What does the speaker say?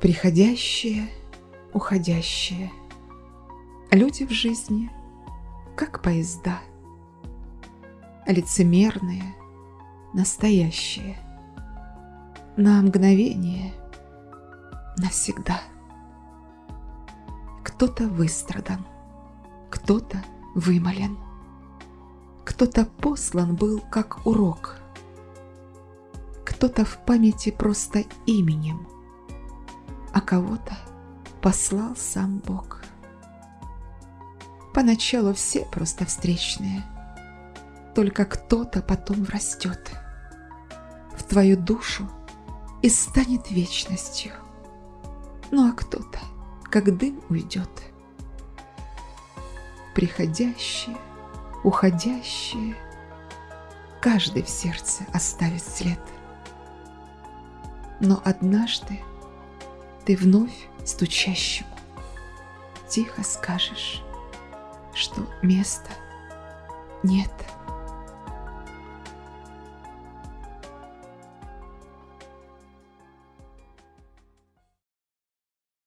Приходящее, уходящее. Люди в жизни, как поезда. Лицемерные, настоящие. На мгновение, навсегда. Кто-то выстрадан, кто-то вымолен. Кто-то послан был как урок, кто-то в памяти просто именем – кого-то послал сам Бог. Поначалу все просто встречные, только кто-то потом врастет в твою душу и станет вечностью. Ну а кто-то, как дым, уйдет. Приходящие, уходящие, каждый в сердце оставит след. Но однажды ты вновь стучащему тихо скажешь, что места нет.